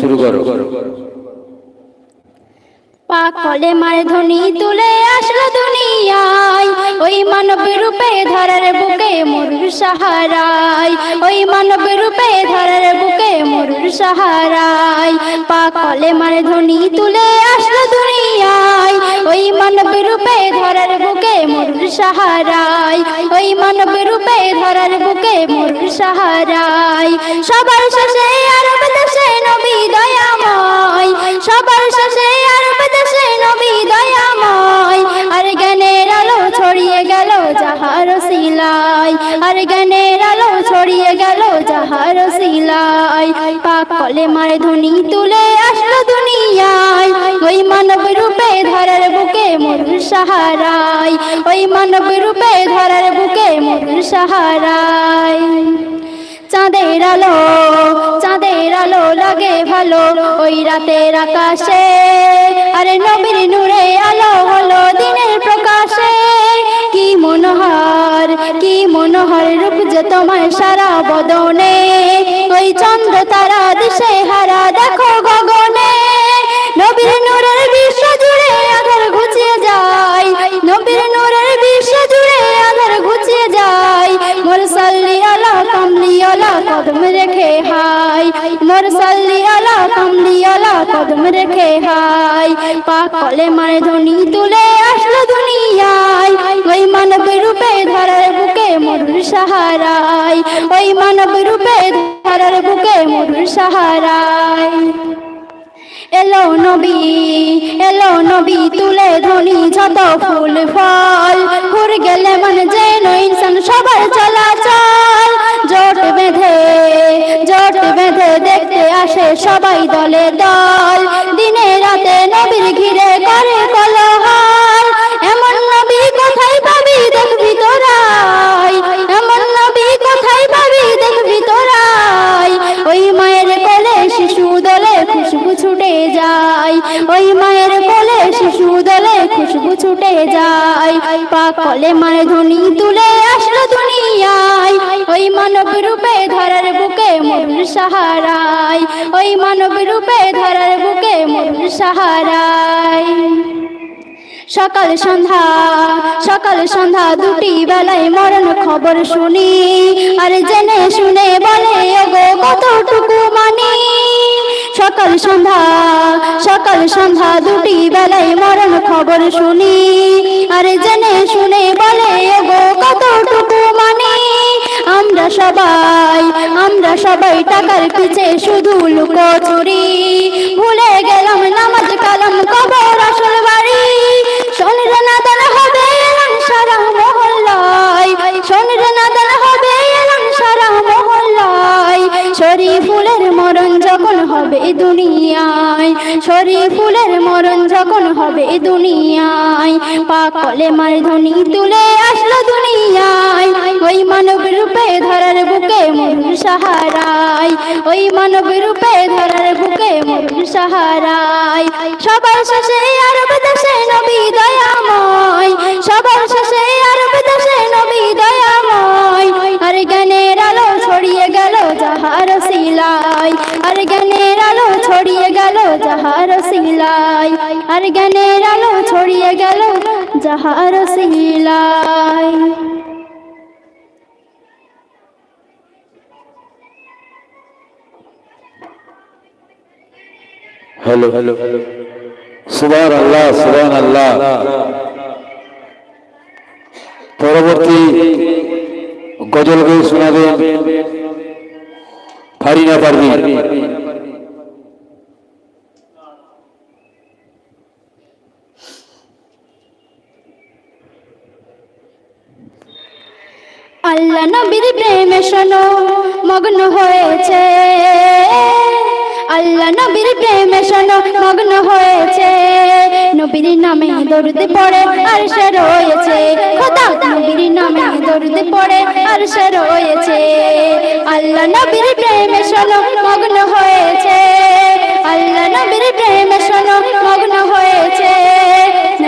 শুরু করো। পাকলে মার ধ্বনি তুলে আসলো দুনিয়ায়। ওই মানব রূপে ধরার বুকে মরুর সাহারায়। ওই মানব রূপে ধরার বুকে মরুর সাহারায়। পাকলে মার ধ্বনি তুলে আসলো দুনিয়ায়। ওই মানব রূপে ধরার বুকে মরুর সাহারায়। ওই মানব রূপে ধরার বুকে মরুর সাহারায়। সবার শেষে আরব দেশে নবী দয়াময়। সবার শেষে যাহার সিলাই আর জ্ঞানের আলো ছড়িয়ে গেল যাহার সিলাই পাকলে মার ধ্বনি তুলে আসলো দুনিয়ায়, ওই মানব রূপে ধরার বুকে মরুর সাহারায়, ওই মানব রূপে ধরার বুকে মরুর সাহারায়। চাঁদের আলো চাঁদের আলো লাগে ভালো, ওই রাতের আকাশে, আরে নবীর নূরে আলো হলো দিনের মনোহর, কি মনোহর রূপ যে তোমার সারা বদনে? ওই চন্দ্র তারা দিশে হারা, দেখো গগনে। নবীর নূরের বিশ্ব জুড়ে আধার ঘুচিয়ে যায়। নবীর নূরের বিশ্ব জুড়ে আধার ঘুচিয়ে যায়। মোর সাল্লি আলা, কামলি আলা, কদম রেখে হাই। মোর সাল্লি আলা, কামলি আলা, কদম রেখে হাই। পাকলে মার ধ্বনি তুলে আসলো দুনিয়ায়। ওই মানব রূপে ধরার বুকে মরুর সাহারায়। ওই মানব রূপে ধরার বুকে মরুর সাহারায়। এলো নবী এলো নবী, তুলে ধনি যত ফুল, ফল। ঘুর গেলে মানে যেন ইনসান, সবার চলাচল। জোট বেঁধে জোট বেঁধে দেখতে আসে সবাই দলে দল। দিনে রাতে নবীর ঘিরে করে কলহল সাহারায় সকাল সন্ধ্যা সকাল সন্ধ্যা দুটি বেলায় মরণ খবর শুনি। আর জেনে শুনে বলে, ওগো, কতটুকু মানি? সকাল সন্ধ্যা সকাল সন্ধ্যা দুটি বেলায় মরণ খবর শুনি। আর জেনে শুনে বলে, ওগো, কতটুকু মানি? আমরা সবাই আমরা সবাই টাকার পিছে শুধু লুকো ভুলে গেলাম কালাম শোনের হবে শোনের হবে এলাম সারা মহল্লায়। শরী ফুলের মরণ যখন হবে দুনিয়ায় শরী ফুলের মরণ যখন হবে দুনিয়ায় পাকলে মার ধ্বনি তুলে আসলো দুনিয়ায়। ওই মানব রূপে ধরার বুকে মরুর সাহারায়, ওই মানব রূপে ধরার বুকে মরুর সাহারায়। সবার শেষে আরব দেশে নবী দয়াময়, সবার শেষে আরব দেশে নবী দয়াময়। আর জ্ঞানের আলো ছড়িয়ে গেল যাহার সিলাই আর জ্ঞানের আলো ছড়িয়ে গেল যাহার সিলাই। আর জ্ঞানের আলো ছড়িয়ে গেল যাহার সিলাই। হ্যালো হ্যালো সুবান আল্লাহ সুবান আল্লাহ পরবর্তী গজল গিয়ে শোনাবেন ফারিনা পারবি আল্লাহ নবীর প্রেমে শোনো, মগ্ন হয়েছে। আল্লাহ নবীর প্রেমে শোনো, মগ্ন হয়েছে। নবীর নামে দরুদ পড়ে আর সে রয়েছে। খোদা নবীর নামে দরুদ পড়ে আর সে রয়েছে। আল্লাহ নবীর প্রেমে শোনো, মগ্ন হয়েছে। আল্লাহ নবীর প্রেমে শোনো, মগ্ন হয়েছে।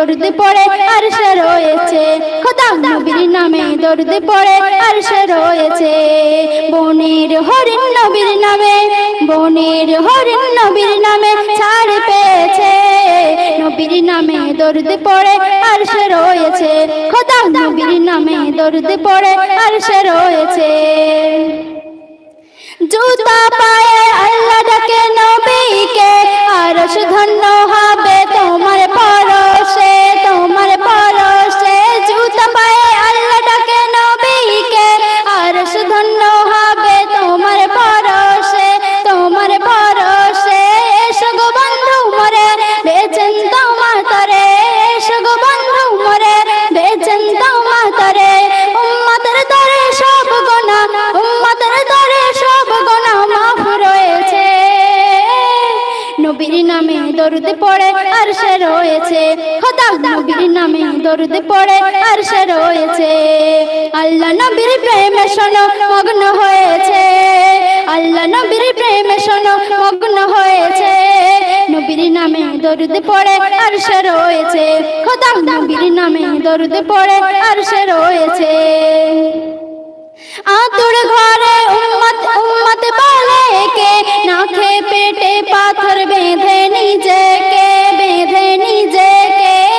দরুদ পড়ে আর সে রয়েছে। খোদা নবীর নামে দরুদ পড়ে আর সে রয়েছে। বনের হরিণ নবীর নামে বনের হরিণ নবীর নামে ছাড় পেয়েছে। নবীর নামে দরুদ পড়ে আর সে রয়েছে। খোদা নবীর নামে দরুদ পড়ে আর সে রয়েছে। জুতা পায়ে আল্লাহ ডাকে নবীকে আরশ ধন্য হবে তোমার পরশে তোমার দরুদ পড়ে আর সে রয়েছে। খোদা নবীর নামে দরুদ পড়ে আর সে রয়েছে। আল্লাহ নবীর প্রেমে শোনো, মগ্ন হয়েছে। আল্লাহ নবীর প্রেমে শোনো, মগ্ন হয়েছে। নবীর নামে দরুদ পড়ে আর সে রয়েছে। খোদা নবীর নামে দরুদ পড়ে আর সে রয়েছে। আতুর ঘরে উম্মত উম্মত বলে কে? না খে পেটে পাথর বেঁধে নিজেকে বেঁধে নিজেকে।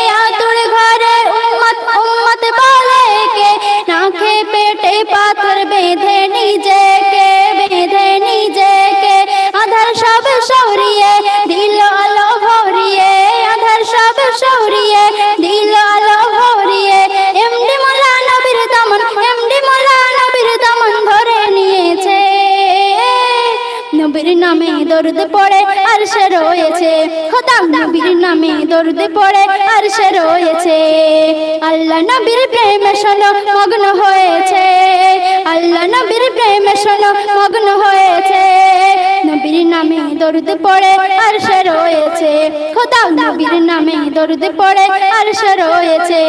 দরুদ পড়ে আর সে রয়েছে। খোদা নবীর নামে দরুদ পড়ে আর সে রয়েছে। আল্লাহ নবীর প্রেমে শোনো, মগ্ন হয়েছে। আল্লাহ নবীর প্রেমে শোনো, মগ্ন হয়েছে। নবীর নামে দরুদ পড়ে আর সে রয়েছে। খোদা নবীর নামে দরুদ পড়ে আর সে রয়েছে।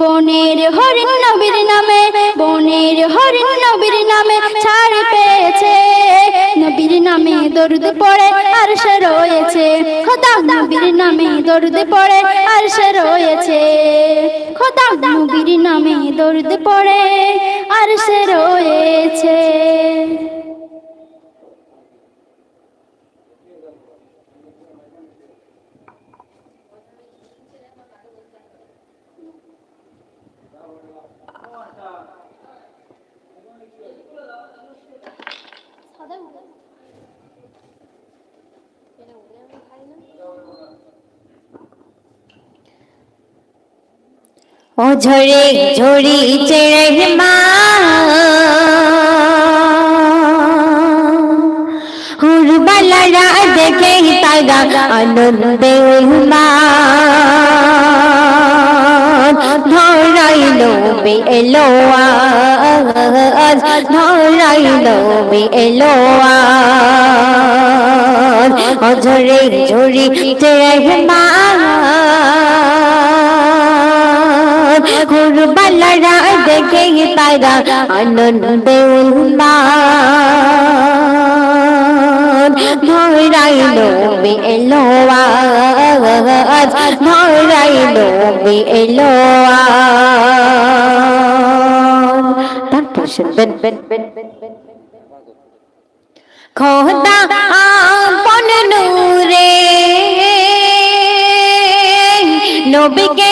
বনের হরিণ নবীর নামে, বনের হরিণ নবীর নামে ছাড় পেয়েছে। নবীর নামে দরুদ পড়ে আর সে রয়েছে। খোদা নবীর নামে দরুদ পড়ে আর সে রয়েছে। খোদা নবীর নামে দরুদ পড়ে আর সে রয়েছে। ও ঝরে ঝরিছে রহমা হুরবালারা দেখে তারা আনন্দে উন্মান ধরাইল বি এলো আজ, ধরাইল বি ঝরে ঝরিছে রহমান কুরবালারা দেখে তারা আনন্দে উন্মান ধরাইল বি এলো আজ ধরাইল বি এলো আজ তারপর শুনবেন খোদা আপন নূরে নবীকে সৃষ্টি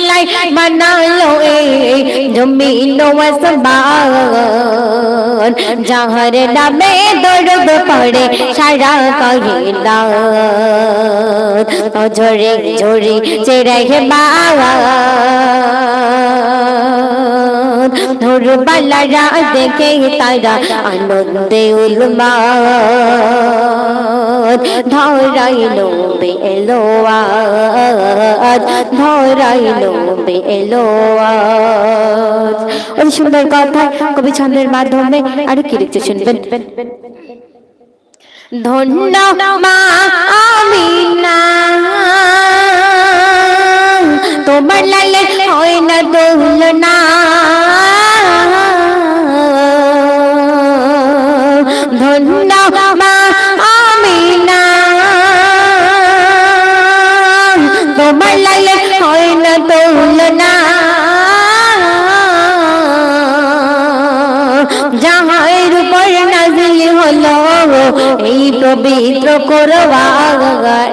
জাহার সেলাই বানালো এ জমিন আসমান জাহার নামে দরদ পড়ে সারা কহিলা ঝরে ঝরে চেরাই বাবা ধর বালারা দেখে তারা আনন্দে উলমা। ধরাইল বে এলো আজ ধরাইল বে এলো সুন্দর কথা কবি ছন্দের মাধ্যমে আরও কি লিখতে শুনবেন? ধন্য মা আমিনা, তোমার লালে হয় না দোলনা। না দোলনা যাহার উপর নাজিল হলো এই পবিত্র করবান।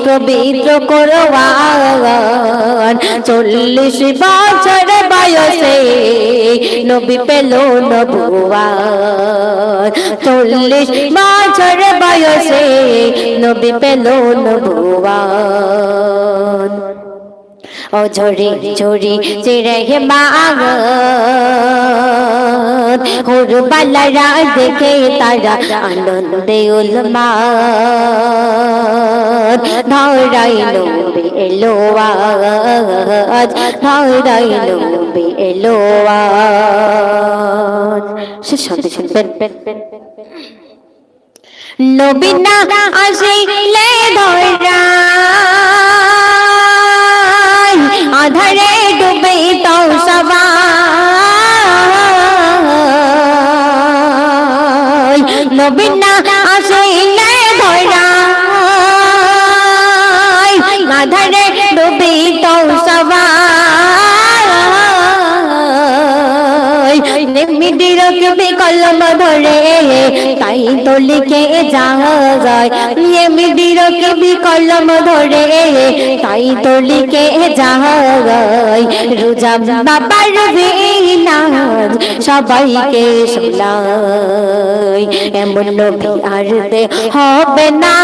পবিত্র করবান চল্লিশ বছর বয়সে নবী পেল নবুয়ান চল্লিশ বছর বয়সে নবী পেল নবুয়ান ও ঝরি ঝরি বাগ হুর বালারা দেখে তারা আনন্দে উলমা ধরাইল বে এলো আজ এলো নবীনা আসিলে ধরা। আধারে ডুবে তো সবাই নবীনা আসিলে ধরে তাই তো কবি কলম ধরে তাই তো যায়। রোজা বাবার সবাইকে এমন নবী আর হবে না।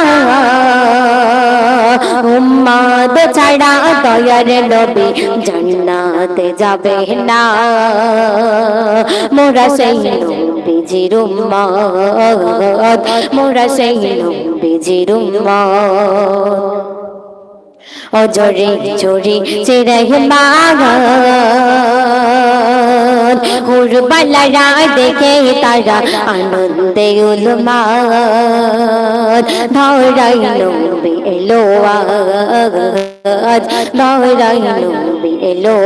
উম্মাদ ছাড়া দয়ার নবী জান্নাতে যাবে না। মোরা সেই নবীজির উম্মত মোরা সেই নবীজির উম্মত ও জরে জরে চেরে মাগান হুর বালারা দেখে তারা আনন্দে উলমান ধরাইল বে এলো আজ ধরাইল বে এলো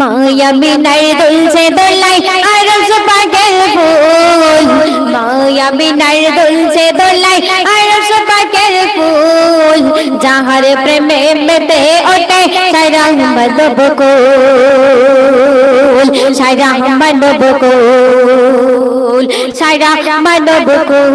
মায়া বিনাই দুলছে দোলাই আর সুপাকের ফুল। মায়া বিনাই দুলছে দোলাই আর সুপাকের ফুল। যাহার প্রেমে মেতে ওটে সারা মানব কুল। সারা মানব কুল। সারা মানব কুল।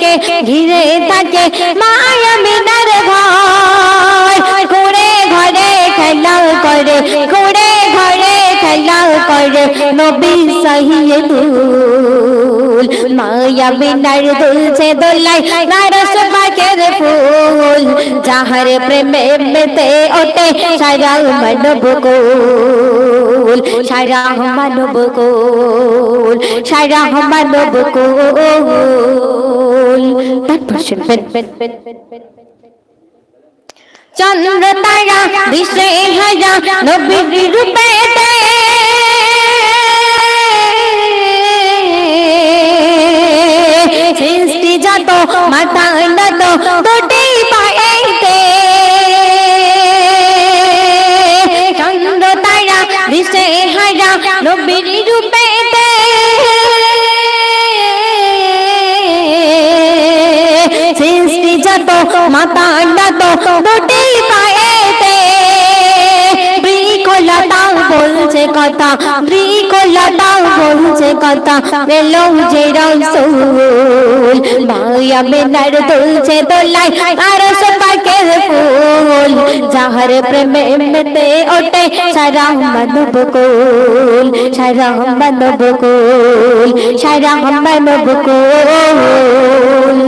সুখে ঘিরে থাকে মায়া মিনার ঘর। ঘুরে ঘরে খেলা করে, ঘুরে ঘরে খেলা করে নবী সহিয়ে দুল মায়া মিনার দুলছে দোলাই নারস পাখের ফুল। যাহার প্রেমে মেতে ওটে সারা মানব কুল সারা মানব কুল সারা চন্দ্র তারা নবীর রূপেতে সৃষ্টি যত মাতা নত দুটি দিশে হারা নবীর রূপেতে সৃষ্টি যত, মাতা নত দুটি পায়েতে বৃকলতা বলছে কথা বৃকলতা বলছে কথা বেলো যে রসুল, মায়া বেনার দুলছে দোলাই আর পাকের ফুল যাহার প্রেমে মেতে ওঠে সারা মানব কুল সারা মানব কুল সারা মানব কুল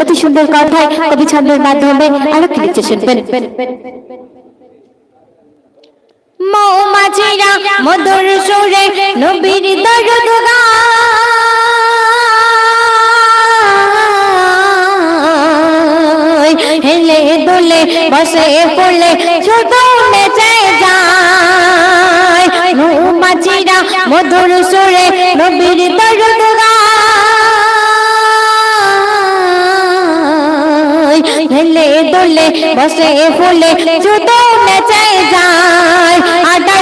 অতি সুন্দর কথায়, কবি ছন্দের মাধ্যমে আরও কি লিখছে শুনবেন মৌমাছিরা মধুর সুরে নবীর দরদ গায়। দোলে বসে পড়লে শুধু নেচে যায়। মৌমাছিরা মধুর সুরে নবীর দরদ হেলে দোলে বসে ফুলে শুধু নেচে যায়।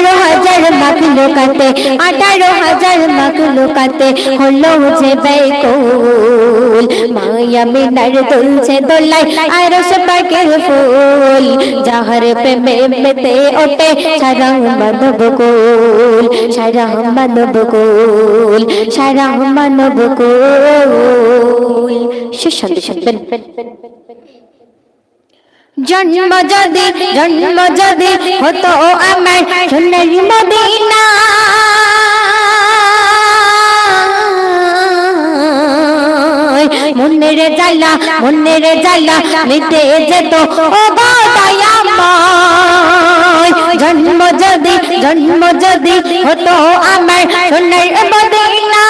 আঠারো হাজার মাকলো কাতে আঠারো হাজার মাকলো কাতে হলো যে বেকুল। মায়া মিনার তুলছে দোলাই আর সে পাকের ফুল। যাহার প্রেমে মেতে ওঠে, সারা মানব কুল। সারা মানব কুল, সারা মানব কুল। সুশান্তি শুনবেন জন্ম যদি জন্ম যদি হতো আমার সোনারি মদিনা। মনের জ্বালা মনের জ্বালা মিটে যেত, ও দয়াময় জন্ম যদি জন্ম যদি হতো আমার সোনার মদিনা।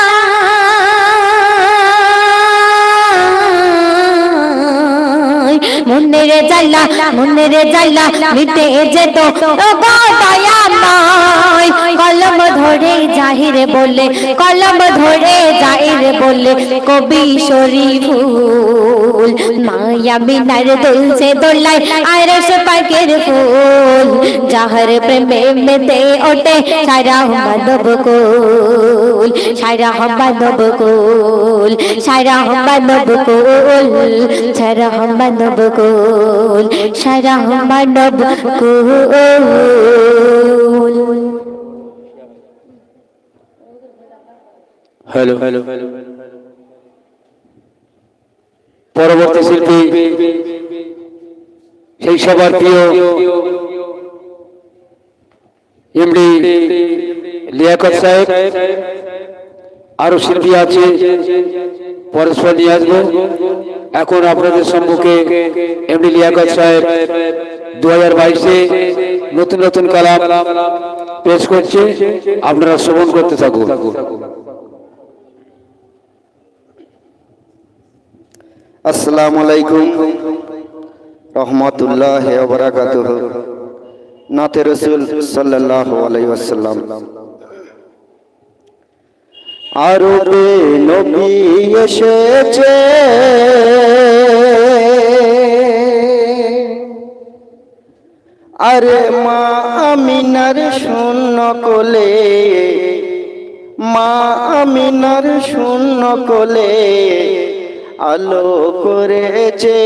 মনের মনে রে যাইলা মিটে যেত ও দয়াময় কলম ধরে জাহিরে বলে, কলম ধরে জাহিরে বলে, কবি শরীফুল, মায়া বিনার দুলছে দোলাই আর সে পাকের ফুল, যাহার প্রেমে মেতে ওঠে, সারা মানব কুল, সারা মানব কুল, সারা মানব কুল, সারা মানব কুল, সারা মানব কুল। হ্যালো। পরবর্তী শিল্পী, সেই সবার প্রিয় এমডি লিয়াকত সাহেব। আরও শিল্পী আছে পরস্পর নিয়ে আসব। এখন আপনাদের সম্মুখে এমডি লিয়াকত সাহেব দু হাজার বাইশে নতুন নতুন কালাম পেশ করছে। আপনারা শ্রবণ করতে থাকুন। আসসালামু আলাইকুম। রহমতুল্লাহ বরাকাত নাতে রসুল সাল্লাহ আলাইসাল্লাম নবী এসেছে। আরে মা আমিনার শূন্য কোলে, মা আমিনার শূন্য কোলে। আলো করেছে।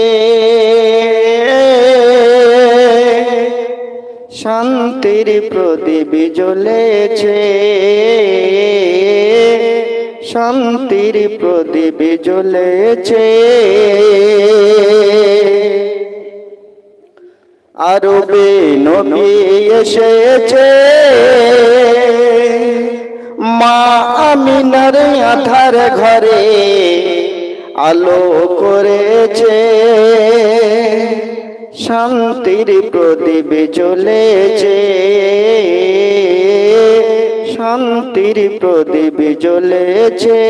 শান্তির প্রদীপ জ্বলেছে। শান্তির প্রদীপ জ্বলেছে। আরবে নবী এসেছে। মা আমিনার আধার ঘরে। আলো করেছে। শান্তির প্রদীপ জ্বলেছে। শান্তির প্রদীপ জ্বলেছে।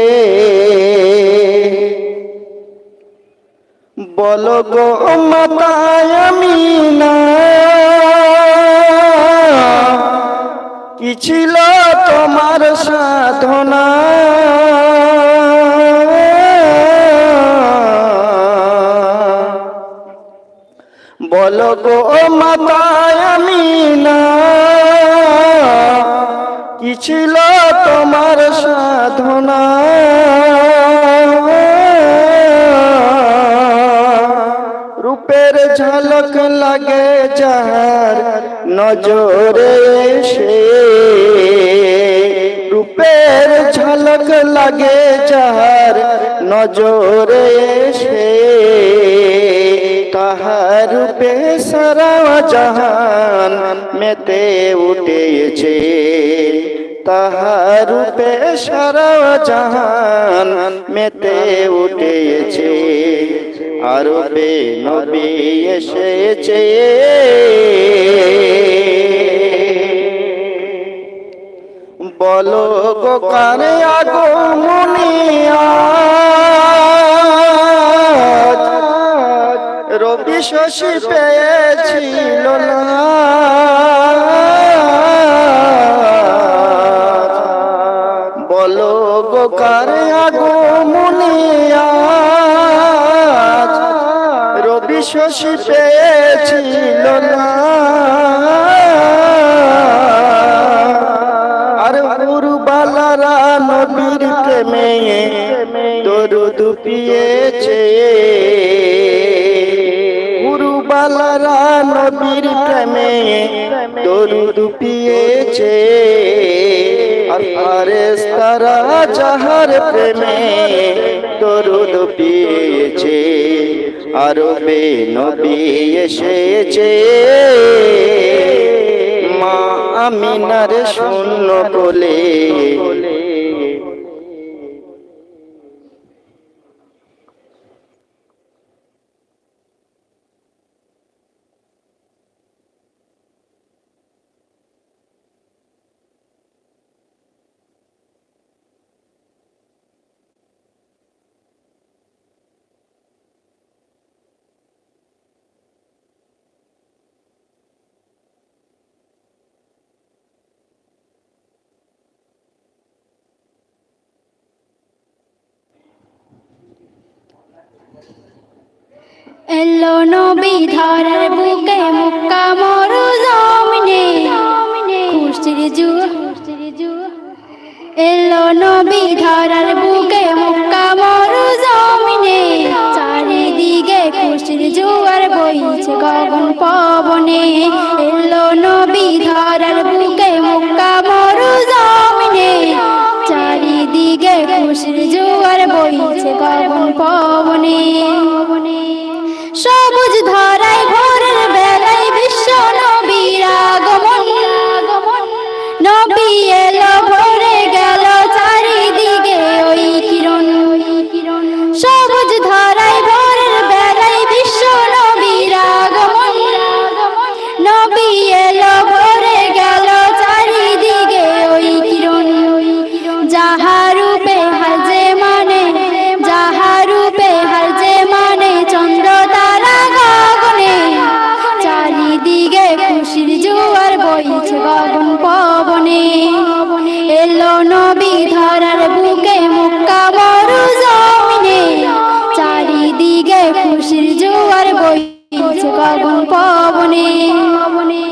বলো গো মাতায় আমি না। কি ছিল তোমার সাধনা? বলো গো মাতায় আমি কি ছিল তোমার সাধনা? রূপের ঝলক লাগে যার নজরে এসে। রূপের ঝলক লাগে যার নজরে তাহার রূপে সারা জাহান মেতে উঠেছে। তাহার রূপে সারা জাহান মেতে উঠেছে। আরবে নবী এসেছে। বলো গো কারে আগো মুনিয়া শশী পেয়েছিল না। বলো গো কারে আগো মুনিয়া রবি শশী পেয়েছিল না। প্রেমে দরুদ পিয়েছে আরবে নবী এসেছে। মা আমিনার শূন্য বলে এলো নবী ধরার বুকে মুক্কা মরু জমিনে। খুশির জু এলো নবী বুকে মুক্কা মরু জমিনে। চারিদিকে খুশির জুয়ার বইছে গগন পবনে। এলো নবী ধরার বুকে মুক্কা মরু জমিনে। চারিদিকে খুশির জুয়ার বইছে গগন পবনে। সবুজ ধরায় নবী ধরার বুকে মুক্কা বড় জমিনে চারিদিকে খুশির জোয়ার বইছে গগন পবনে।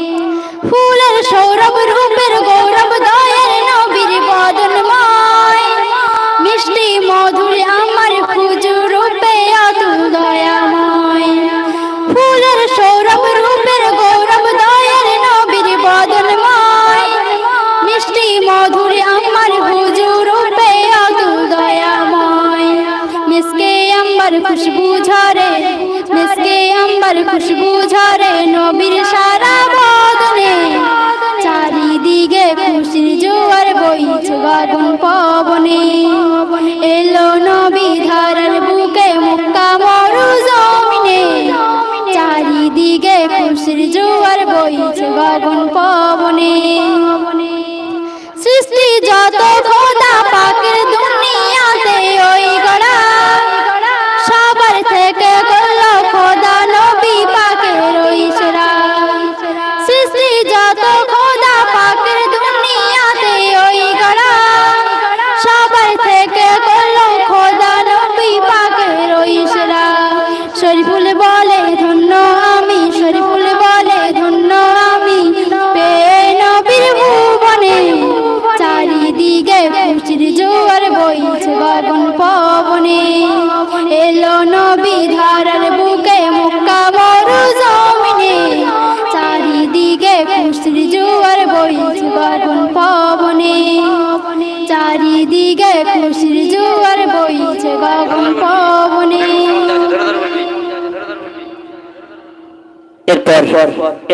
খুশবু ঝরে নবীর সারা বদনে। চারিদিকে খুশির জোয়ার বইছে গগন পবনে। এলো নবী ধারার বুকে মুক্কা মরু জমিনে। চারিদিকে খুশির জোয়ার বইছে গগন পবনে। সৃষ্টি যত গেছে গগন পবনে। এলো নবী ধারার বুকে মুক্কা মরু জমিনে। চারিদিকে খুশির জুয়ার বইছে গগন পবনে। চারিদিকে খুশির জুয়ার বইছে গগন পবনে।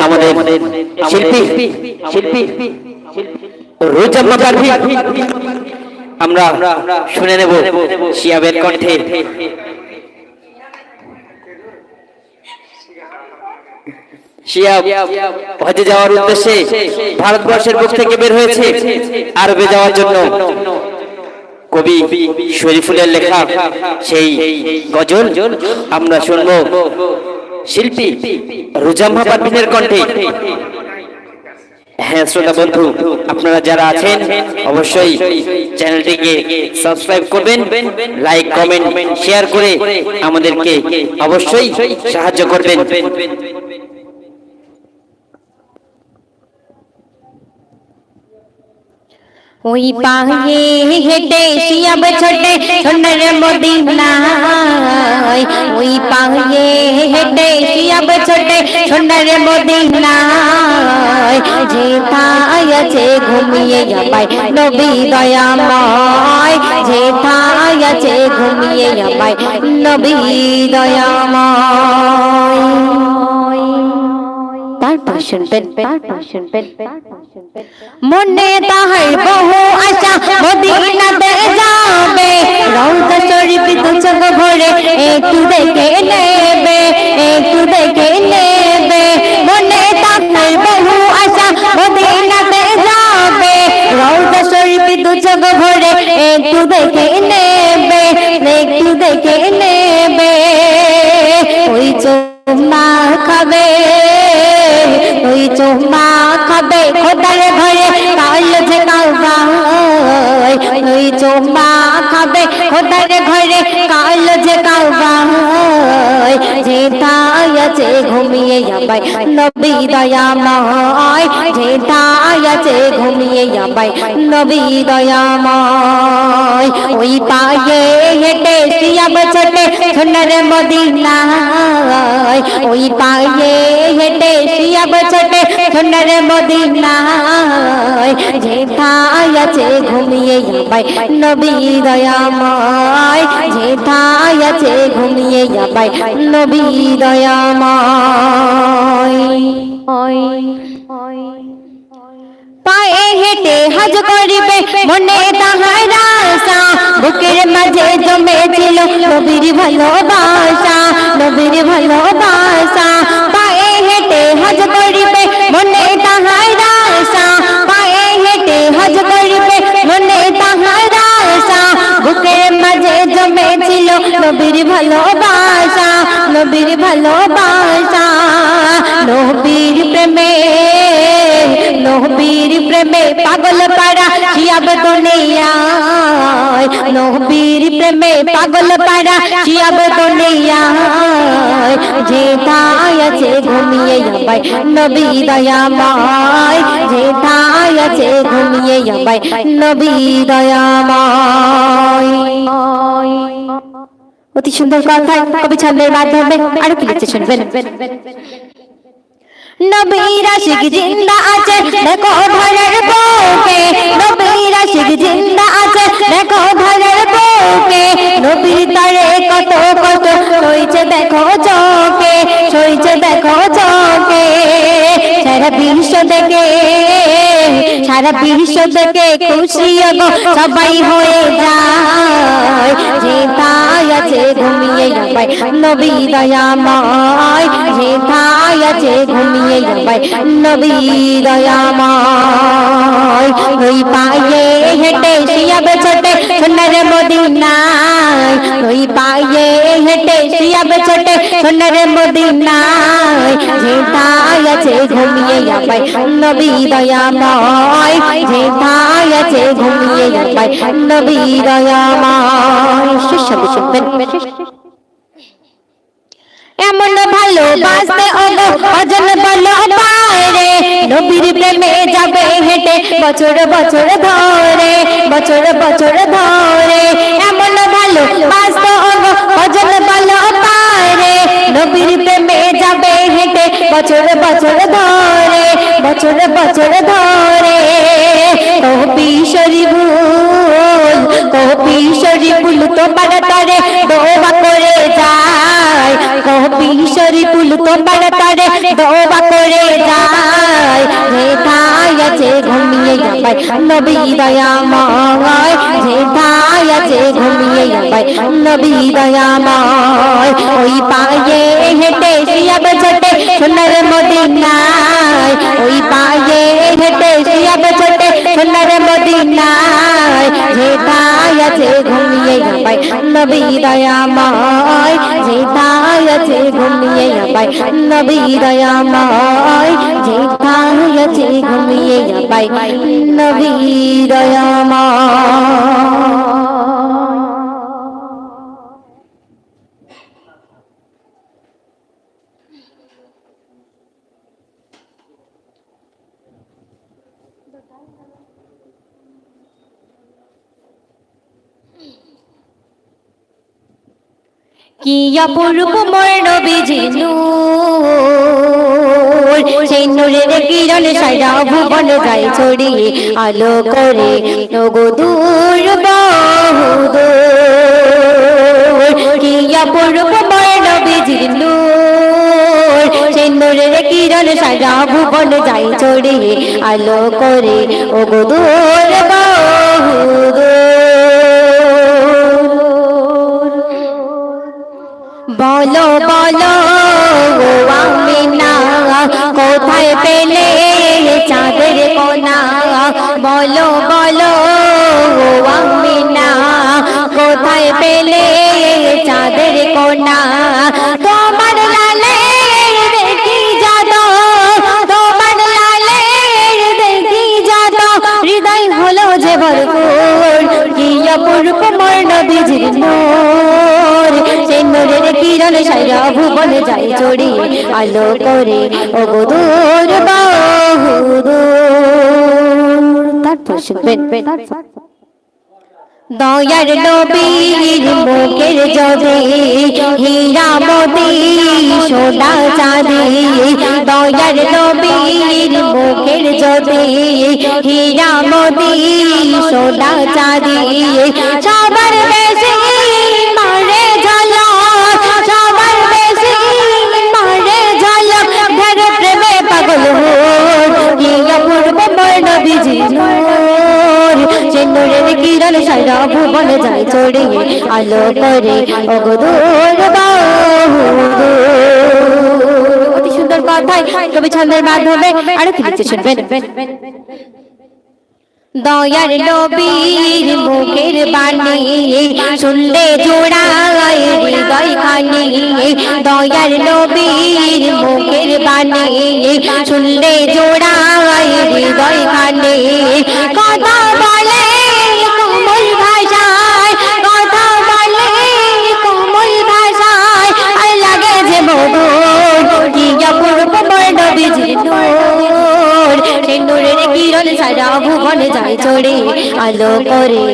আমাদের শিল্পী শিল্পী শিল্পী রোজা আমরা শুনে নেব শিয়াবের কণ্ঠে। শিয়াব ভারতবর্ষের বুক থেকে বের হয়েছে আরবে যাওয়ার জন্য। কবি শরীফুলের লেখা সেই গজল আমরা শুনব শিল্পী রুজাম্মা পারভিনের কণ্ঠে। হ্যাঁ শ্রোতা বন্ধু, আপনারা যারা আছেন, অবশ্যই চ্যানেলটিকে সাবস্ক্রাইব করবেন, লাইক, কমেন্ট, শেয়ার করে আমাদেরকে অবশ্যই সাহায্য করবেন। ওই পায়ে হেঁটে শিয়াব ছোটে সোনার মদিনায় ওই পায়ে হেঁটে শিয়াব ছোটে সোনার মদিনায় যে ঠাই আছে ঘুমিয়ে যাবাই নবী দয়াময় যে ঠাই আছে ঘুমিয়ে যাবাই নবী দয়াময় মনে তাহার বহু আশা, মদিনাতে যাবে। রওজা শরীফ দু চোখ ভরে একটু দেখে নেবে, একটু দেখে নেবে। মনে তাহার বহু আশা, মদিনাতে যাবে। রওজা শরীফ দু চোখ ভরে একটু দেখে নেবে, একটু দেখে নেবে। ওই চুম্মা খাবে। ওই চুম্মা আছে, ঘুমিয়ে যাবাই। নবী দয়াময় যে তাই আছে, ঘুমিয়ে যাবাই। নবী দয়াময়, ওই পায়ে হেঁটে শিয়াব ছোটে সোনার মদিনায়। ওই পায়ে হেঁটে শিয়াব ছোটে সোনার মদিনায়। ঢেঠাই আছে, ঘুমিয়ে যাবাই। নবী দয়াময় যে ঠাই আছে, ঘুমিয়ে যাবাই। নবী দয়াময় পায়ে হেঁটে হজ করিবে, মনে তাহার বুকের মাঝে জমেছিল নবীর ভালোবাসা নবীর ভালোবাসা। পায়ে হেঁটে হজ করিবে, মনে তাহার পায়ে হেঁটে হজ করিবে, মনে তাহার বুকের মাঝে জমেছিল নবীর ভালোবাসা নবীর ভালোবাসা, নবীর প্রেমে নবীর প্রেমে পাগল পাড়া শিয়াব দুনিয়ায়? নবীর প্রেমে পাগল পাড়া শিয়াব দুনিয়ায়? যে তাই আছে ঘুমিয়ে যাবাই নবী দয়াময় যে তাই আছে ঘুমিয়ে যাবাই নবী দয়াময়। অতি সুন্দর কথা কবি ছন্দের মাধ্যমে আরও কি লিখছে শুনবেন? নবীর আশিক জিন্দা আছে, দেখো ঘরের বউকে নবীর আশিক জিন্দা আছে, দেখো ঘরের বউকে নবীর তারে কত কত সইছে দেখো চোখে, সইছে দেখো চোখে। সারা বিশ্ব দেখে সারা বিশ্ব দেখে খুশি গো সবাই হয়ে যায়। যে তাই আছে ঘুমিয়ে যাবাই নবী দয়াময়। যে তাই আছে ঘুমিয়ে যাবাই নবী দয়াময়। ওই পায়ে হেঁটে শিয়াব ছোটে সোনার মদিনায়। ওই পায়ে হেঁটে শিয়াব ছোটে সোনার মদিনায়। যে তাই আছে ঘুমিয়ে যাবাই নবী দয়াময়। যে তাই আছে ঘুমিয়ে যাবাই নবী দয়াময় সুস্বাদু শুনবেন এমন ভালোবাসতে ওগো অজন বলো পারে নবীর প্রেমে যাবে হেঁটে, বছর বছর ধরে, বছর বছর ধরে। এমন ভালোবাসতে ওগো অজন বলো পারে নবীর প্রেমে যাবে হেঁটে, বছর বছর ধরে, বছর বছর ধরে। কবি শরীফুল কবি শরীফুল তোমার তরে দোয়া করে যায়। কবি শরীফুল তোমার তারে দোয়া করে যায়। যেথায় আছে ঘুমিয়ে যাবাই নবী দয়াময়, যেথায় আছে ঘুমিয়ে যাবাই নবী দয়াময়। ওই পায়ে হেঁটে শিয়াব ছোটে সোনার মদিনায়, ওই পায়ে হেঁটে সোনার যেথায় আছে ঘুমিয়ে যাবাই নবী দয়াময়। যেথায় আছে ঘুমিয়ে যাবাই নবী দয়াময়। যেথায় আছে ঘুমিয়ে যাবাই নবী দয়াময়। কি অপরূপ মোর কিরণ সারা ভুবন যায় ছড়িয়ে আলো করে। নগো দূর বহুদূর। কি অপরূপ মোর নবীজি কিরণ সারা ভুবন যায় ছড়িয়ে আলো করে। ওগো দূর বহুদূর। বলো বলো, ও আমিনা, কোথায় পেলে চাঁদের কোনা? বলো বলো, ও আমিনা, কোথায় পেলে চাঁদের কোনা? তোমার লালে দেখি যে ভরপুর, কি অপূর্ব মোর নবীজির নূর নূরের কিরণ সারা ভুবন যায় চড়ি। আলো করে ও দূর বহুদূর। তারপর শুনবেন। দয়ার নবীর মুখের যদি হীরা মোতি সোনা চাঁদি। দয়ার নবীর মুখের যদি হীরা মোতি সোনা চাঁদি। মোর নবীজি নূর যে আলো করে। অতি সুন্দর কথায় কবি ছন্দের মাধ্যমে আরও কি লিখতে শুনবেন। দয়ার নবীর মুখের বাণী শুনলে জোড়ায় হৃদয় খানি দয়ার নবীর মুখের বাণী শুনলে জোড়ায় হৃদয় আলো করে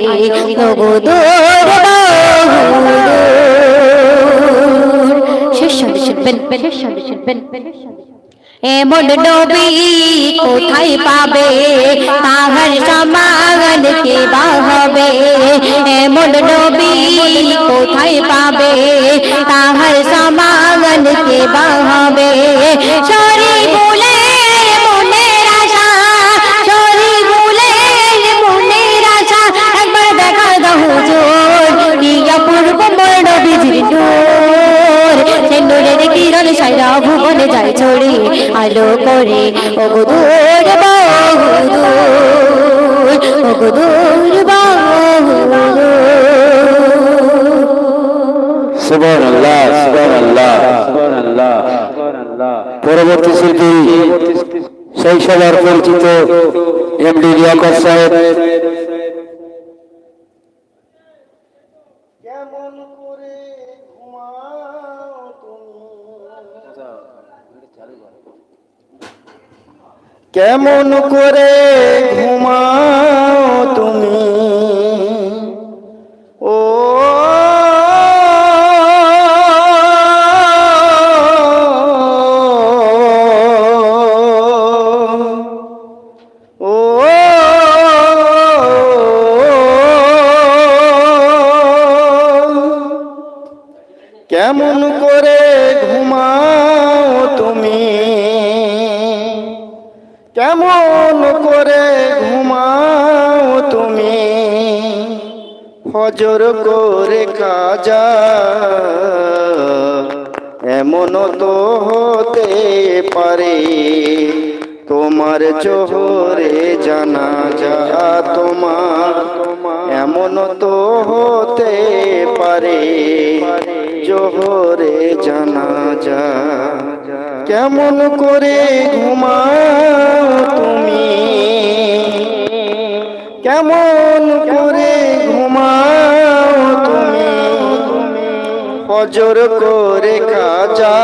এমন নবী কোথায় পাবে? তাহার সমান কে বাহবে? এমন নবী কোথায় পাবে তাহার সমান কে বাহবে? সরি সারা ভুবনে যায় ছড়ি আলো করে। ওগো দূর বহুদূর পরবর্তী শিল্পী, সেই সবার পরিচিত এমডি লিয়াকত সাহেব কেমন করে ঘুমাও তুমি কেমন করে ঘুমাও তুমি? এমন তো হতে পারে, তোমার জোহরে জানা যা তোমার। এমন তো হতে পারে, জোহরে জানা যা কেমন করে ঘুমাও তুমি? কেমন করে তুমি ফজর করে কাজা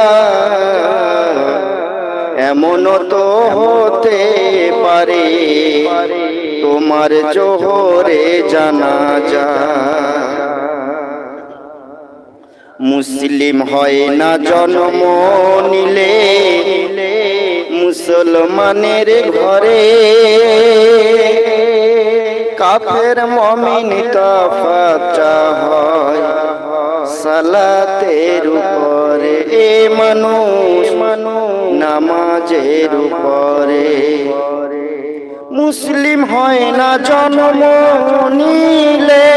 এমন তো হতে পারে, তোমার জোহরে জানা যা মুসলিম হয় না জন্ম নিলে, মুসলমানের ঘরে। কাফের মমিন তফাতা হয়। সালাতের উপরে এ মানুষ নামাজের উপরে। মুসলিম হয় না জন্ম নিলে।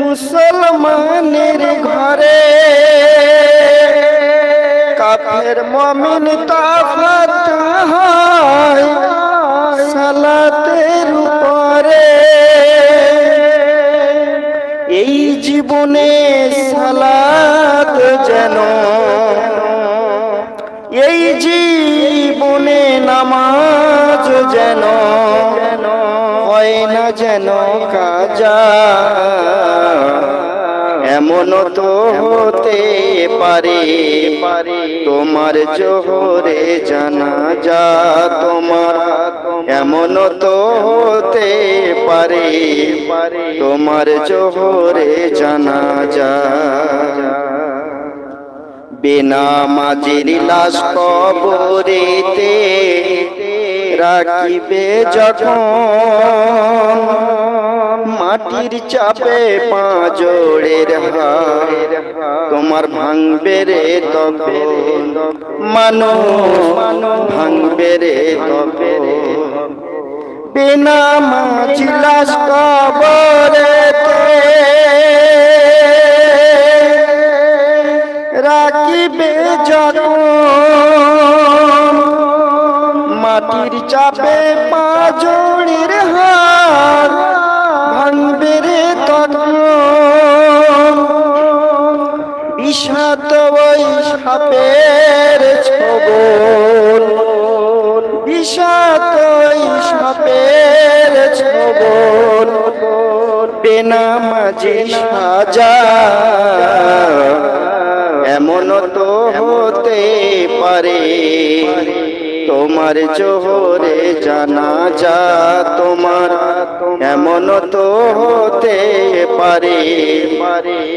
মুসলমানের ঘরে কাফের মমিন তাফাত হয়। সালাতের উপরে এই জীবনে সালাত যেন, এই জীবনে নামাজ যেন, হয় না যেন কাজা। এমন তো পারে। তোমার জোহরে জানা যা তোমার এমন তো হতে পারে। তোমার জোহরে জানা যা বিনা মাঝির লাশ কবরেতে রাখিবে যখন মাটির চাপে পাঁজরের হার। তোমার ভাঙবে রে তখন। মানুষ ভাঙবে রে তখন। বিনা মাঝি লাশ কবরেতে রাখিবে যখন মাটির চাপে পাঁজড়ির হার। রে তখন বিষাদ সাপের ছবল বিষাদ ওই সাপের ছবল বেনামাজি সাজা। এমন তো হতে পারে। তোমার জোহরে জানা যা তোমার, এমন তো হতে পারে।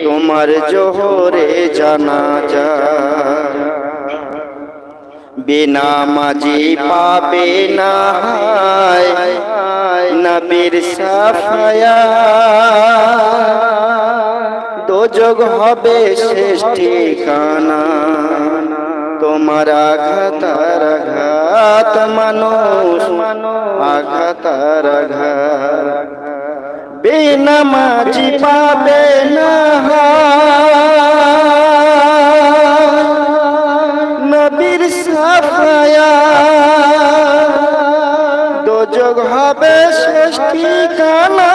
তোমার জোহরে জানা যা। বিনা মাঝি পাবে না নবীর সাফায়া। দোজগ হবে শেষ ঠিকানা। তোমার আঘাতার আঘাত মানুষ আঘাত। বিনা মাঝি পাবে না নবীর সাফায়া। দোজগ হবে শেষ ঠিকানা।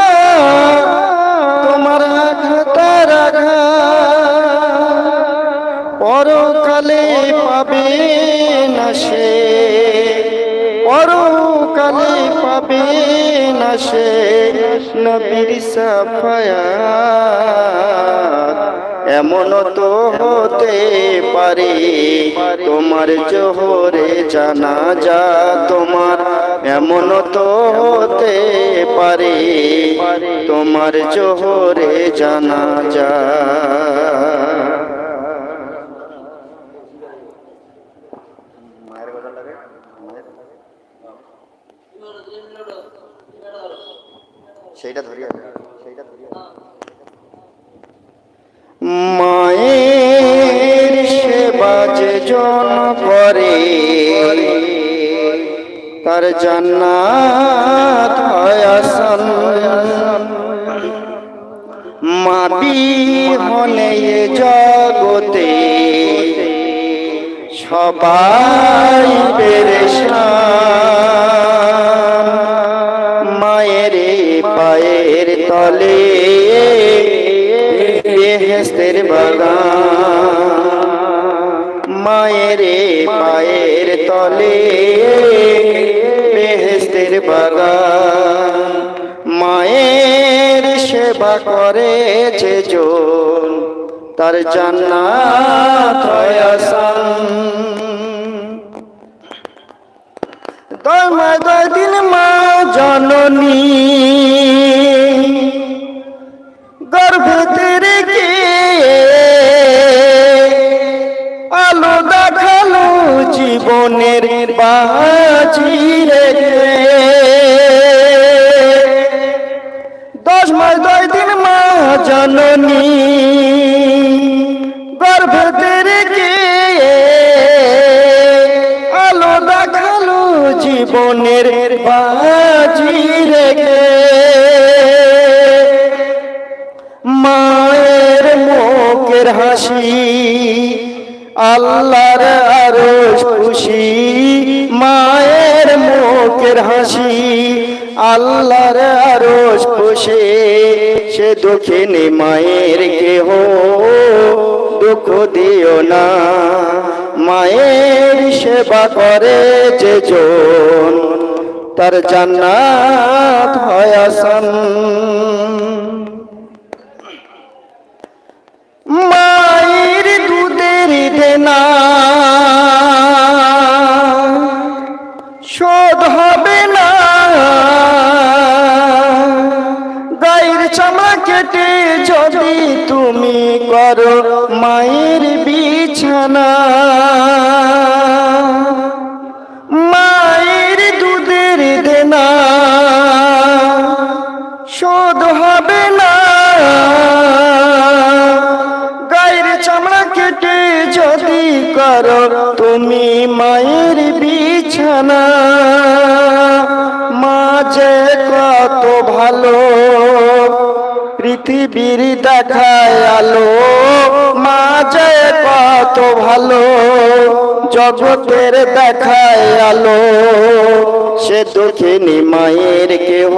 না সে নবীর সাফায়া এমন তো হতে পারে তোমার জোহরে জানা যা তোমার। এমন তো হতে পারে তোমার জোহরে জানা যা সেইটা ধরিয়া সেইটা ধরিয়া মায়ের সেবা জন করে, তার জান্নাত হয় মাটি হলে জগতে সবাই পেরেশান। তলে বেহেস্তের বাগান। মায়ের পায়ের তলে। বেহেস্তের বাগান। মায়ের সেবা করে যে জন, তার জান্নাত দমা দিন মা জননী। গর্ভে রেখে আলো দেখাল জীবনের বাজি রেখে। দশ মাস দশ দিন মা জননী গর্ভে রেখে আলো দেখাল জীবনের বাজি মায়ের মুখের হাসি, আল্লাহর আরও খুশি, মায়ের মুখের হাসি, আল্লাহর আরও খুশি। সে দুঃখিনী মায়ের কেহ, দুঃখ দিও না। মায়ের সেবা করে যে জন, তার জান্নাত হয় আসান। মায়ের দুধের দেনা। শোধ হবে না। গায়ের চামড়া কেটে যদি তুমি করো মায়ের বিছানা। মায়ের দুধের দেনা। শোধ হবে না যদি করো তুমি মায়ের বিছানা, মা যে কত ভালো পৃথিবীর দেখায় আলো, মা যে কত ভালো জগতের দেখায় আলো। সে দুঃখিনী মায়ের কেহ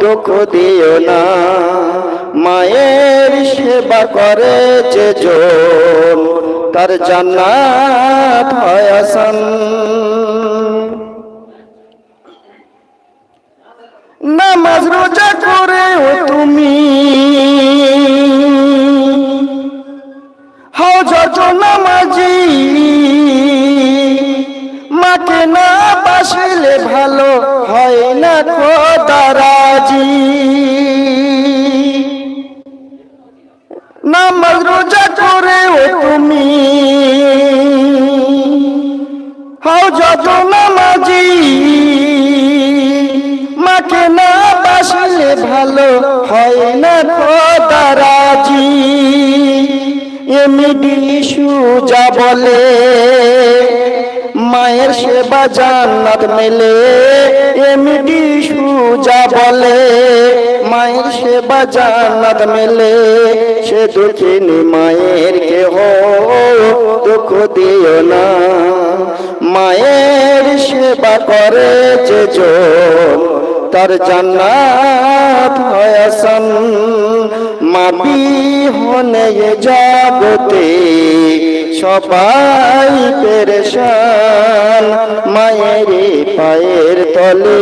দুঃখ দিও না। মায়ের সেবা করে যে জন তার জান্নাত নামাজ রোজা করেও তুমি হও যত নামাজি। মাকে না বাসলে ভালো হয় না খোদারাজি নামাজ রোজা করেও তুমি হও যত নামাজি। মাকে না বাসলে ভালো হয় না খোদারাজি এমনি সুজা বলে মায়ের সেবা জান্নাত মেলে, এমনি সুজা বলে, মায়ের সেবা জান্নাত মেলে, সে দুঃখিনী মায়ের কেহ দুঃখ দিও না। মায়ের সেবা করে যে তার জান্নাত হয় আসান। মাবি হনে জগতে সবাই পেরেশান, মায়ের পায়ের তলে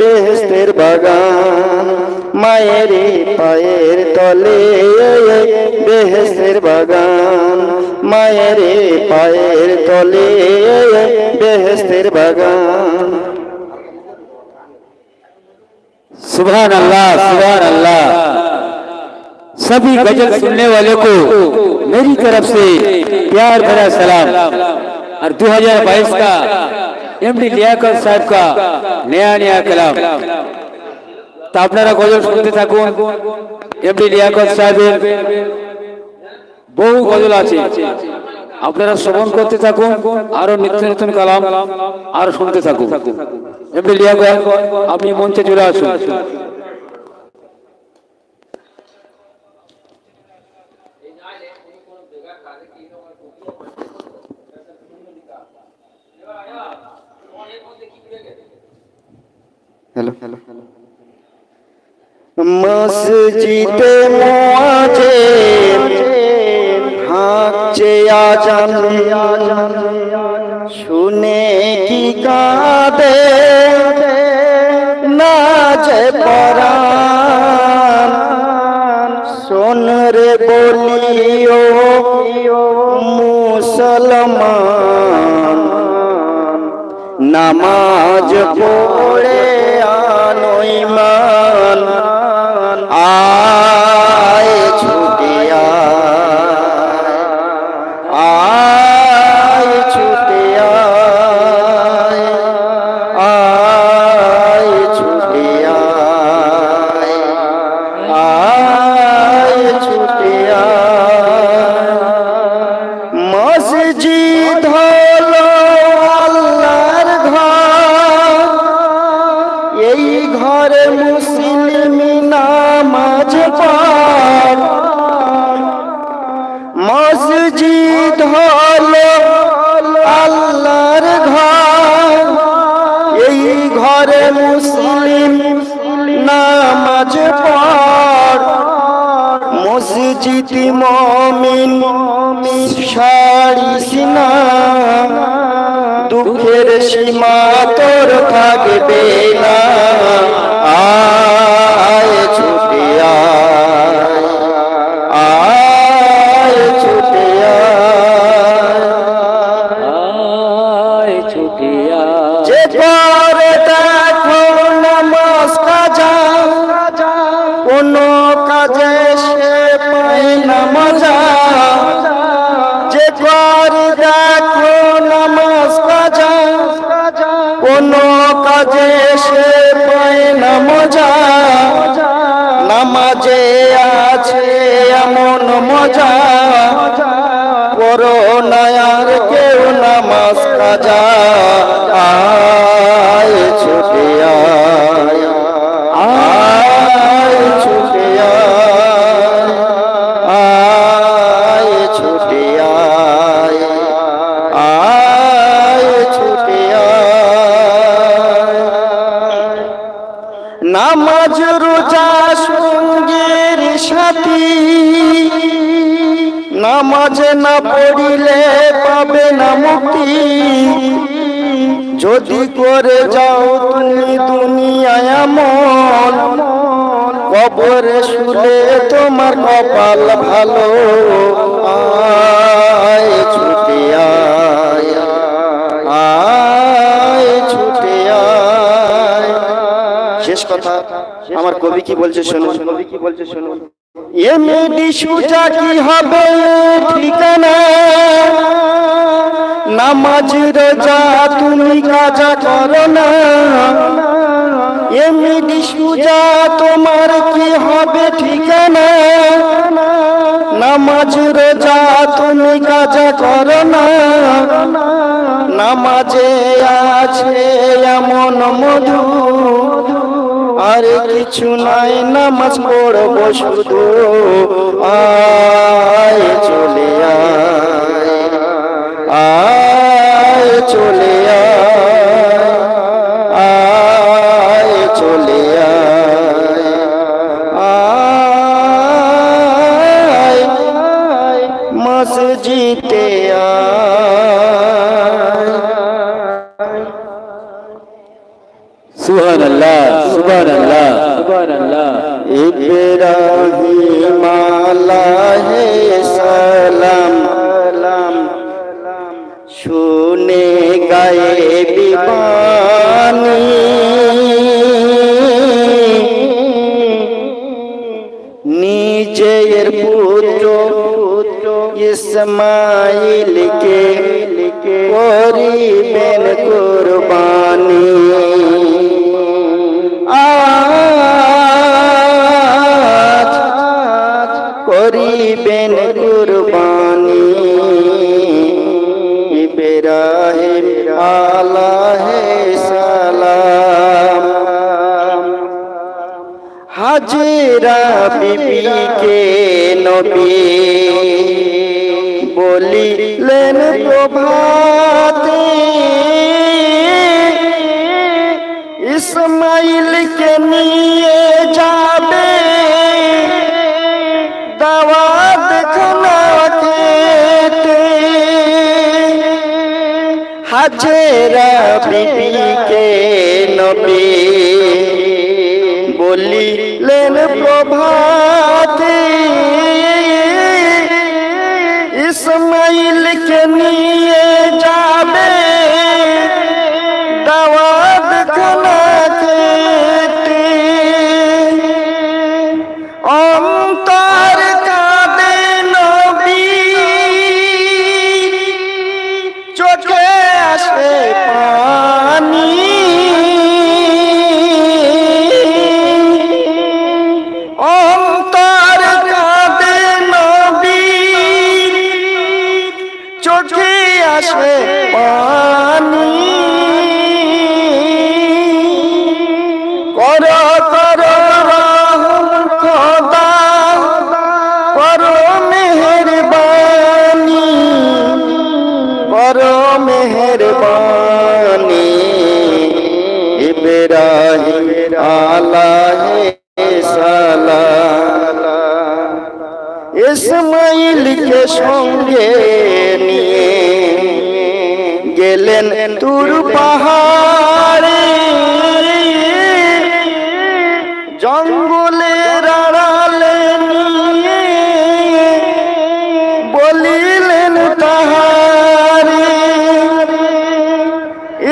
বেহস্তের বাগান, মায়ের পায়ের তলে বেহস্তের বাগান, মায়ের পায়ের তলে বেহস্তের বাগান। সুভান আল্লাহ সুভান আল্লাহ सभी गजल सुनने वाले को मेरी तरफ से प्यार भरा सलाम और 2022 का एमडी लियाकत साहब का नया नया कलाम তা আপনারা গজল শুনতে থাকুন এমডি লিয়াকত সাহেবের বহু গজল আছে আপনারা শ্রবণ করতে থাকুন আরো নিত্য নতুন কালাম আরো শুনতে থাকুন এমনি লিয়া গায়ক, আপনি মঞ্চে চলে আসুন হ্যালো হ্যালো মসজিদে মোয়াজে হাঁকছে আজান। শুনে কি কাঁদে? নাচে পরাণ। শোন রে বলিও, মুসলমান, নামাজ পড়ে ایمان মসজিদ মমিন সারিস দুঃখের সীমা তোর থাকবে না। কাজে সে পায় না মজা। নামাজে আছে এমন মজা। করোনায়ার কেউ নামাজ কাজা। আয় ছুটে নামাজ রোজা সঙ্গের সাথী। নামাজ না পড়িলে পাবে না মুক্তি। যদি করে যাও তুমি দুনিয়ায় আমল, কবরে শুলে তোমার কপাল ভালো। আয়। কথা আমার কবি কি বলছে শুনুন। কবি কি বলছে শুনুন। সুজা কি হবে ঠিকানা? নামাজ রোজা তুমি কাজা করো না। এ মেয়েটি সুজা তোমার কি হবে ঠিকানা? নামাজ রোজা তুমি কাজা করো না। নামাজে আছে এমন মধু। আর কিছু নাই নামাজ পড়ব শুধু। আয় চলে আয় চলে আয়। ইব্রাহিম আলাহে সালাম শুনে গায়ে বিবানি নিজের পুত্র ইসমাইলকে করিবেন কুরবানি করেন কুরবানি। ইব্রাহিম আলাইহিস সালাম। হাজরা বিবিকে নবী হাজেরা বিবিকে নবী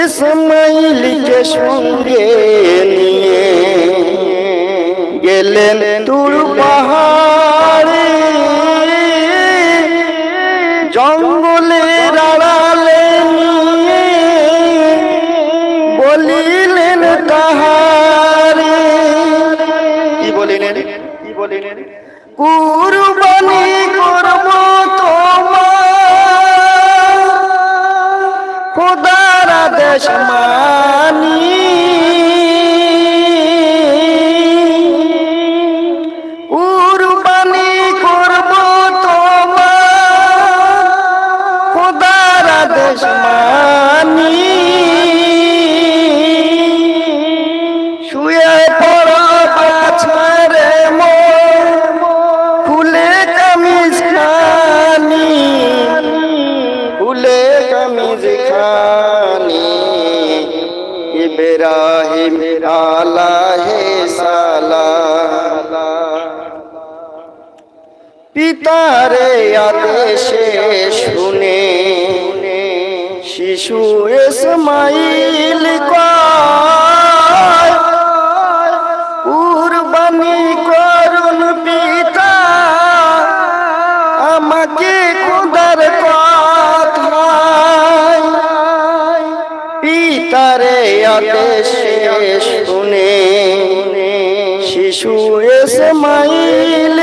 ইসমাইলকে সঙ্গে নিয়ে গেলেন তুর পাহাড়ে। জঙ্গলের আড়ালে বলিলেন তাহারে। কি বলিলেন? কি বলিলেন? কুরবানি খোদার আদেশ মানি শিশু ইসমাইল কয় কুরবানি করুন পিতা আমাকে খুদার কথায় পিতারে আদেশে শুনে শিশু ইসমাইল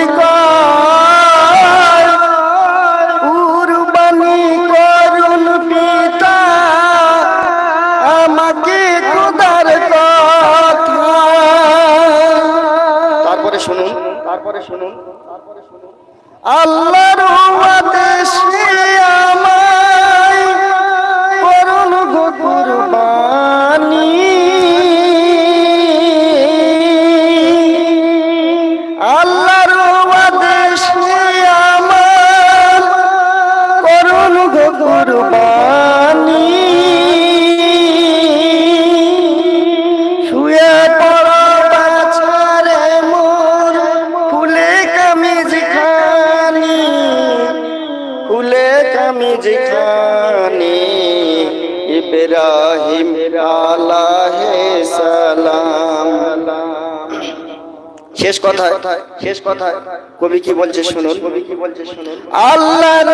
শেষ কথা শেষ কথা কবি কি বলছে শুনুন? কবি কি বলছে শুনুন? আল্লাহর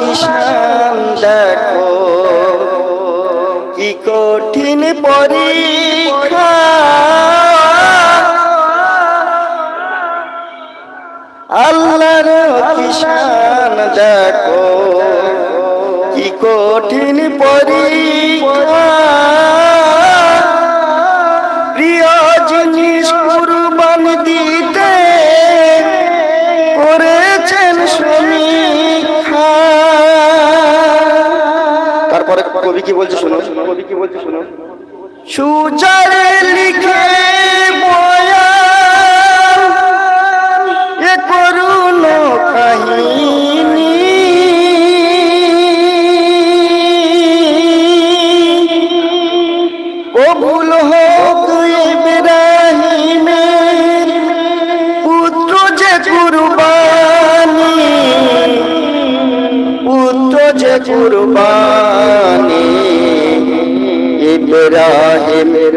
কিষান দেখো কি কঠিন পরীক্ষা। আল্লাহর কিষান দেখো কি কঠিন পরীক্ষা। কবি কি বলছে শুনো কবি কি বলছে শুনো সুজারে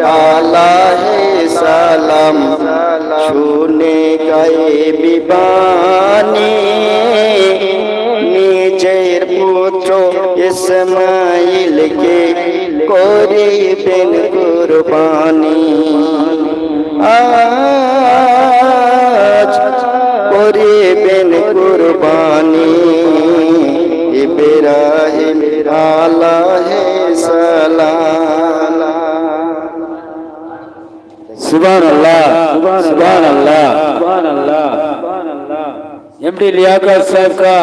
ইব্রাহিম আলাহে সালাম শুনে গায়ে বিবানি নিজের পুত্র ইসমাইলকে করিবেন কুরবানি আজ করিবেন কুরবানি ইব্রাহিম আলাহে सुबह अल्लाह सुबह अल्लाह एमडी लियाकत साहब का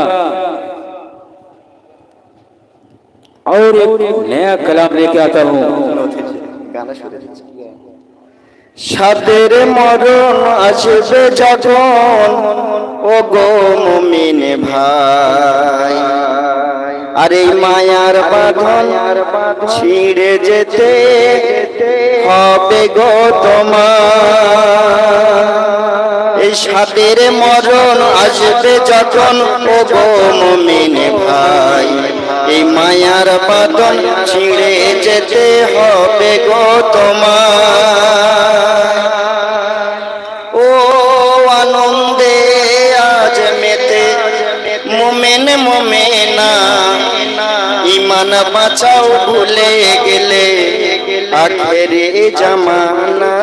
और एक नया कलाम लेके आता हूँ সাদের মরণ আসবে যখন ও গো মুমিন ভাই আর এই মায়ার বাঁধন ছিঁড়ে যেতে হবে গো তোমার। এই সাদের মরণ আসবে যখন, ও গো মুমিন ভাই। এই মায়ার বাঁধন ছিঁড়ে যেতে হবে গো তোমার। ও আনন্দে আজ মেতে, মোমেন মোমেনা। ইমান বাঁচাও ভুলে গেলে আখেরে জামানা,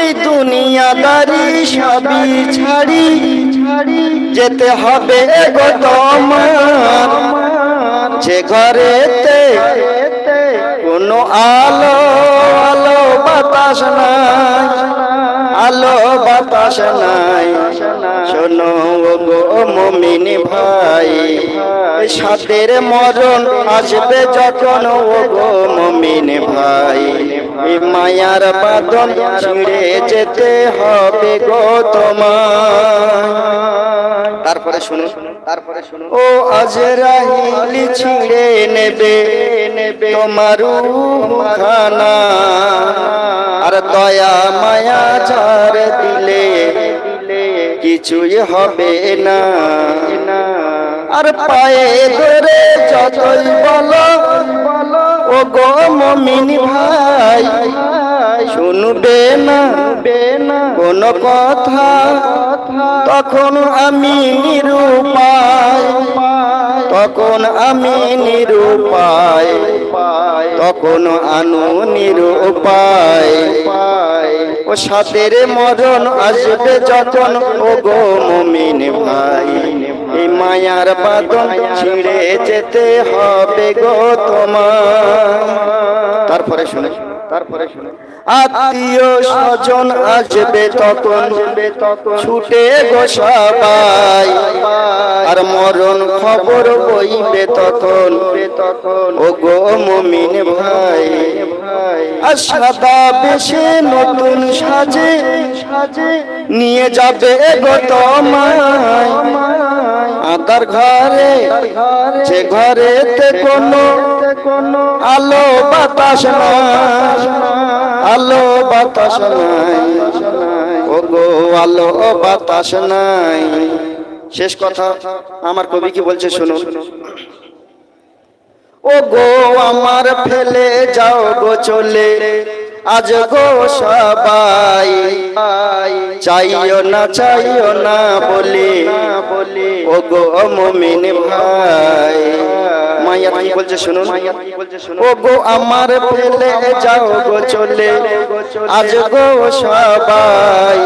এই দুনিয়াদারি সবই ছাড়ি ছাড়ি, যেতে হবে গো তোমার। যে ঘরেতে কোনো আলো আলো বাতাস নাই, আলো বাতাস নাই। শোনো গো মমিন ভাই সাথের মরণ আসবে যখন ও গো মমিন ভাই। মায়ার বাদন ছিঁড়ে যেতে হবে গো তোমার তারপরে শুনো তারপরে শুনো। ও আজরাইল ছিঁড়ে নেবে নেবে তোমার খানা আর দয়া মায়া ছাড় দিলে কিছুই হবে না। আর পায়ে ধরে যতই বলো ও গো মমিন ভাই, শুনবে না। কোন কথা তখন আমি নিরুপায়, তখন আমি নিরুপায়, তখন আনু নিরুপায়। ও সাতের মরণ আসবে যখন ও গো মমিন ভাই। এই মায়ার বাদন ছিঁড়ে যেতে হবে গো তোমার। তারপরে শুনে তারপরে শুনে। আত্মীয় স্বজন আসবে তখন। ছুটে গো সবাই, আর মরণ খবর বইবে তখন। ও গো মমিন ভাই সাদা বেশে নতুন সাজে সাজে, নিয়ে যাবে গো তোমায়। আদার ঘরে, যে ঘরেতে কোনো আলো বাতাস নাই আলো বাতাস নাই। ওগো, আলো বাতাস নাই। শেষ কথা, আমার কবি কি বলছে শুনো ও গো আমার ফেলে যাও গো চলে। আজ গো সবাই, চাইও না চাইও না বলে ও গো মমিন ভাই মাইয়া বলছে আমার ফেলে যাও গো চলে, আজ গো সবাই।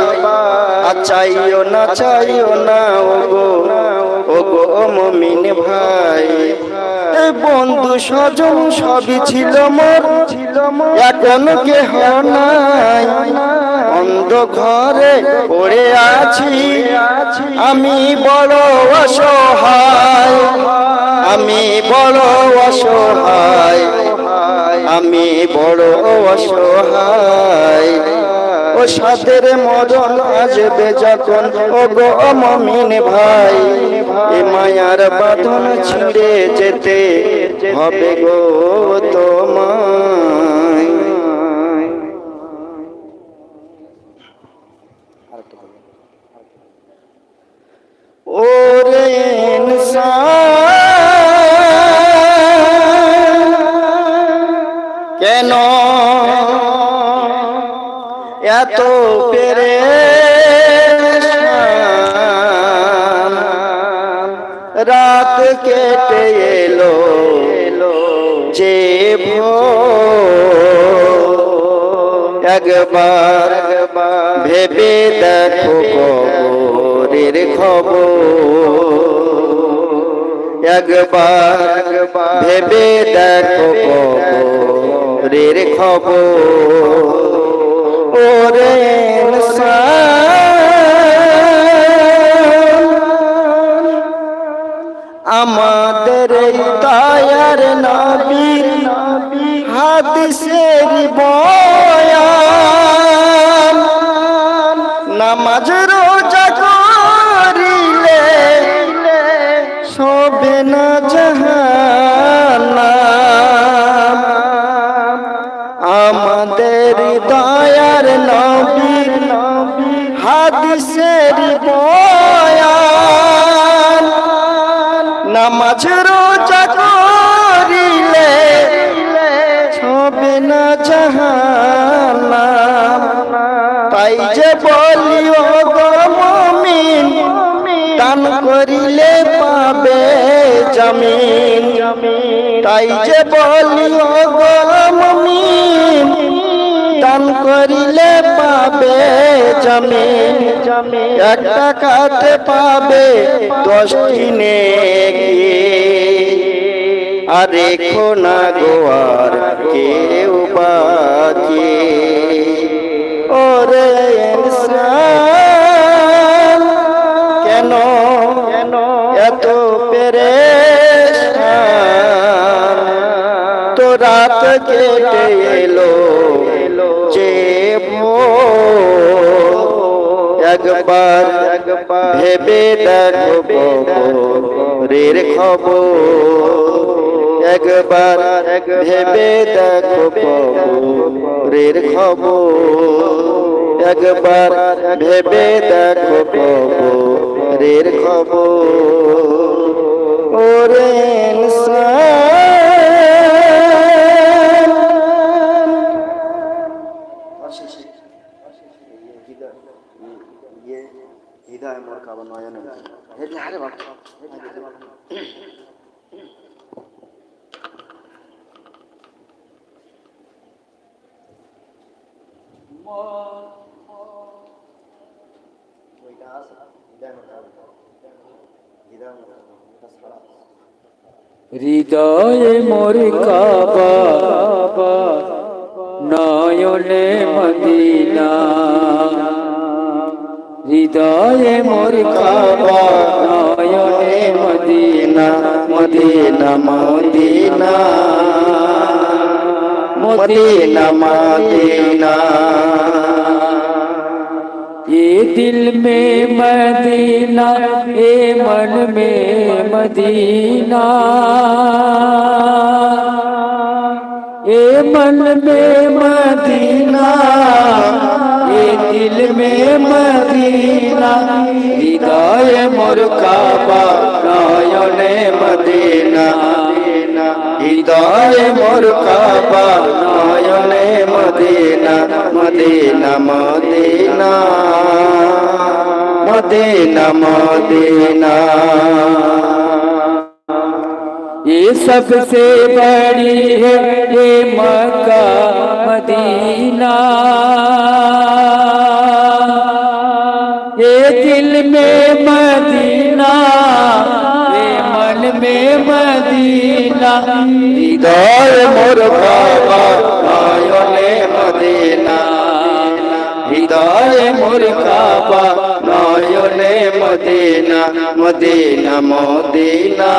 চাইও না চাইও না ও গো ও গো মমিন ভাই। বন্ধু স্বজন সবই ছিল মোর। এখন কে নাই। অন্ধ ঘরে পড়ে আছি। আমি বড় অসহায়। আমি বড় অসহায়। আমি বড় অসহায়। ও সাদের মরণ আসবে যখন? ও গো মমিন ভাই, এ মায়ার বাঁধন ছিঁড়ে যেতে হবে গো তোমায়। ওরে এত পেরে রাত কেটে এলো যে ভোর। একবার ভেবে দেখো কবরের খবর। একবার ভেবে দেখো কবরের খবর। ইনসান আমাদের দয়ার নবীর হাদিসের বয়ান তাই যে বলি দান করিলে পাবে জমিন। এক টাকাতে পাবে দশটি নেকি। আর না গোয়ার কেউ বাকি। ওরে কেন কেন এত রাত কেটে এলো, যে একবার ভেবে দেখো রের খবর। একবার ভেবে দেখো রের খবর। একবার ভেবে দেখো রের খবর। ওরে হৃদয় মোর কাবা হৃদয় মোর কাবা হৃদয়ে মোর কাবা নয়নে মদিনা হৃদয়ে মোর কাবা নয়নে Medina Medina Medina Medina Medina ये दिल में मदीना, ये मन में मदीना। ये मन में मदीना, ये दिल में मदीना। हृदय मोर काबा ने मदीना। হৃদয় মোর কাবা নয়নে Medina Medina Medina Medina Medina ये सबसे बड़ी है ये मक्का मदीना ये दिल में मदीना ये मन में मदीना হৃদয় মোর কাবা নয়নে মদিনা। হৃদয় মোর কাবা নয়নে Medina. Medina Medina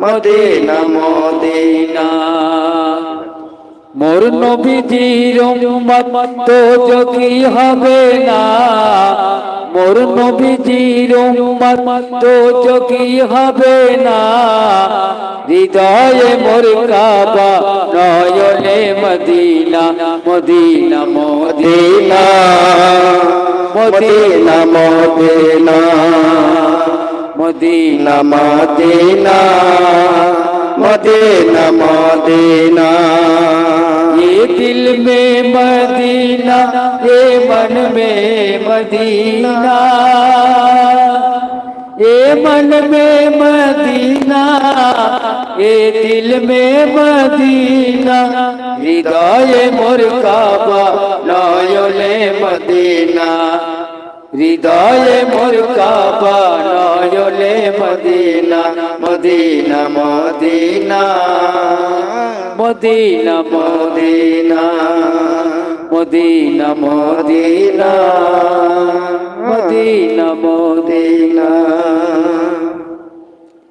Medina Medina. মোর নবীজির উম্মত তো যোগী হবে না। মোর নবীজির উম্মত তো যোগী হবে না। হৃদয়ে মোর কাবা নয়নে Medina Medina Medina Medina Medina Medina Medina. Medina Medina ये दिल में मदीना, ये मन में मदीना। ये मन में मदीना, ये दिल में मदीना। हृदय मोर काबा नयने मदीना। হৃদয় মোর Kaaba নয়লে Medina Medina Medina Medina Medina Medina Medina Medina Medina.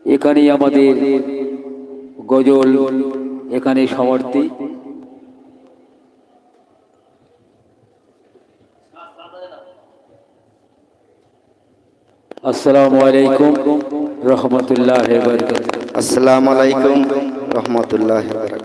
এখানেই আমাদের গজল এখানে সমাপ্তি। अल्लाम रहमतुल्लाह वरक असलकम रहमतुल्लाह वरक